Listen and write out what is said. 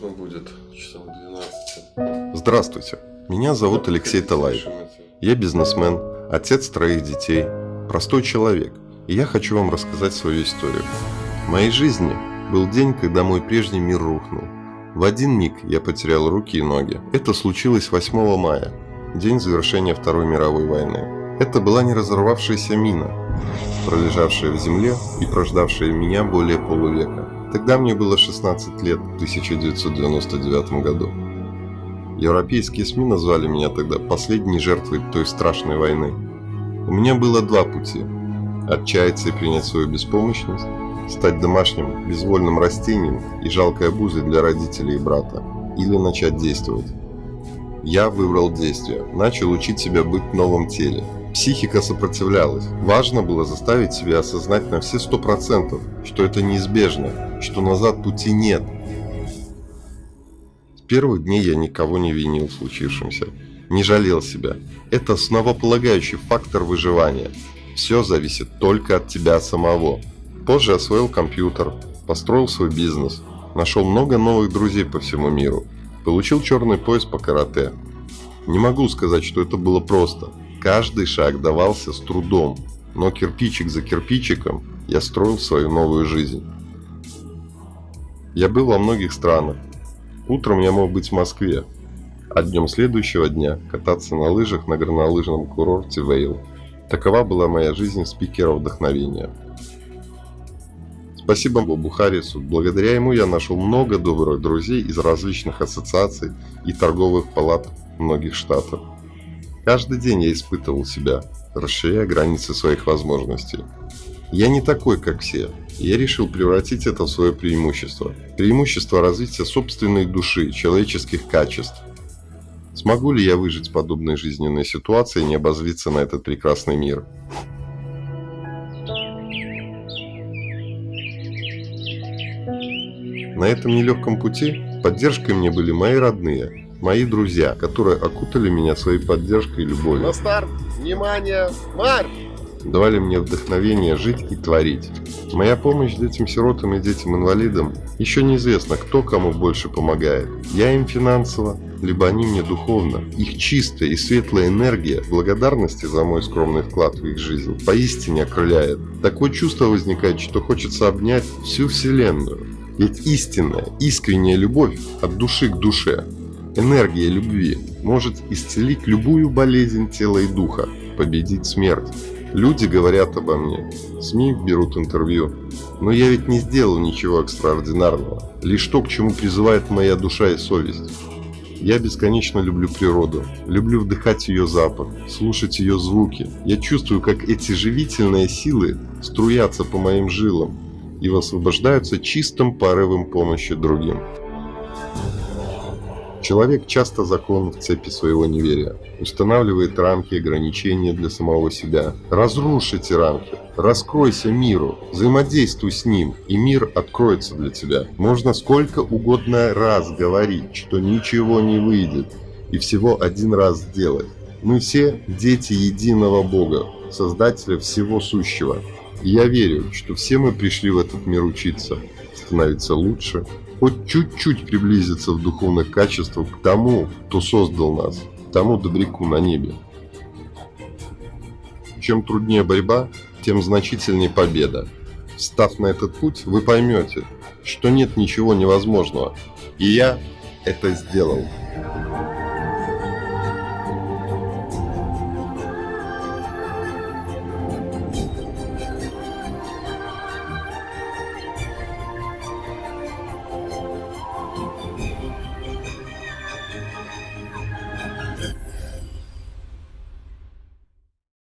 Можно будет часов 12. Здравствуйте, меня зовут Алексей Талаев. Я бизнесмен, отец троих детей, простой человек, и я хочу вам рассказать свою историю. В моей жизни был день, когда мой прежний мир рухнул. В один миг я потерял руки и ноги. Это случилось 8 мая, день завершения Второй мировой войны. Это была не разорвавшаяся мина, пролежавшая в земле и прождавшая меня более полувека. Тогда мне было 16 лет, в 1999 году. Европейские СМИ назвали меня тогда последней жертвой той страшной войны. У меня было два пути – отчаяться и принять свою беспомощность, стать домашним безвольным растением и жалкой обузой для родителей и брата, или начать действовать. Я выбрал действие, начал учить себя быть в новом теле – Психика сопротивлялась. Важно было заставить себя осознать на все сто процентов, что это неизбежно, что назад пути нет. С первых дней я никого не винил в случившемся, не жалел себя. Это основополагающий фактор выживания. Все зависит только от тебя самого. Позже освоил компьютер, построил свой бизнес, нашел много новых друзей по всему миру, получил черный пояс по карате. Не могу сказать, что это было просто – Каждый шаг давался с трудом, но кирпичик за кирпичиком я строил свою новую жизнь. Я был во многих странах. Утром я мог быть в Москве, а днем следующего дня кататься на лыжах на горнолыжном курорте Вейл. Такова была моя жизнь спикера вдохновения. Спасибо Бобу Харрису. Благодаря ему я нашел много добрых друзей из различных ассоциаций и торговых палат многих штатов. Каждый день я испытывал себя, расширяя границы своих возможностей. Я не такой, как все. Я решил превратить это в свое преимущество. Преимущество развития собственной души, человеческих качеств. Смогу ли я выжить в подобной жизненной ситуации и не обозлиться на этот прекрасный мир? На этом нелегком пути поддержкой мне были мои родные, мои друзья, которые окутали меня своей поддержкой и любовью. На старт! Внимание! Марш! Давали мне вдохновение жить и творить. Моя помощь детям-сиротам и детям-инвалидам еще неизвестно, кто кому больше помогает. Я им финансово, либо они мне духовно. Их чистая и светлая энергия благодарности за мой скромный вклад в их жизнь поистине окрыляет. Такое чувство возникает, что хочется обнять всю Вселенную. Ведь истинная, искренняя любовь от души к душе Энергия любви может исцелить любую болезнь тела и духа, победить смерть. Люди говорят обо мне, СМИ берут интервью, но я ведь не сделал ничего экстраординарного, лишь то, к чему призывает моя душа и совесть. Я бесконечно люблю природу, люблю вдыхать ее запах, слушать ее звуки. Я чувствую, как эти живительные силы струятся по моим жилам и высвобождаются чистым порывом помощи другим. Человек часто закон в цепи своего неверия, устанавливает рамки и ограничения для самого себя. Разрушь эти рамки, раскройся миру, взаимодействуй с ним, и мир откроется для тебя. Можно сколько угодно раз говорить, что ничего не выйдет, и всего один раз сделать. Мы все дети единого Бога, Создателя всего сущего. Я верю, что все мы пришли в этот мир учиться, становиться лучше, хоть чуть-чуть приблизиться в духовных качествах к тому, кто создал нас, к тому добряку на небе. Чем труднее борьба, тем значительнее победа. Став на этот путь, вы поймете, что нет ничего невозможного. И я это сделал.